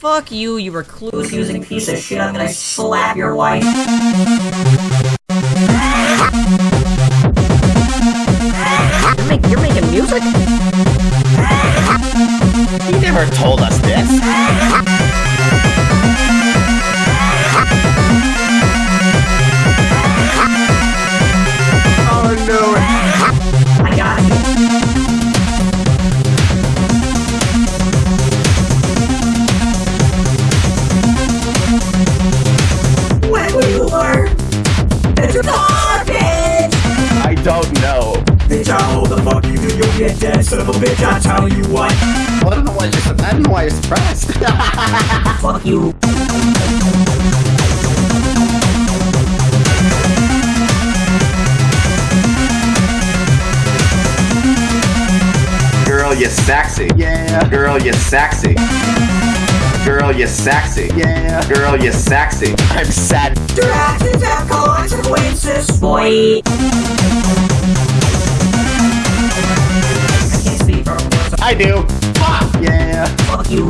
Fuck you, you recluse using piece of shit. I'm gonna slap your wife. You're, make, you're making music? You never told us this. Don't know. Bitch, I hold the fuck you do, you'll get dead, son of a bitch, I tell you what. Well, I don't know why you're. sur- I don't know why you're surprised. Fuck you. Girl, you sexy. yeah. Girl, you sexy. Girl, you sexy. Yeah. Girl, You're sexy. I'm sad. Consequences, boy. I do. Fuck. Yeah. Fuck you,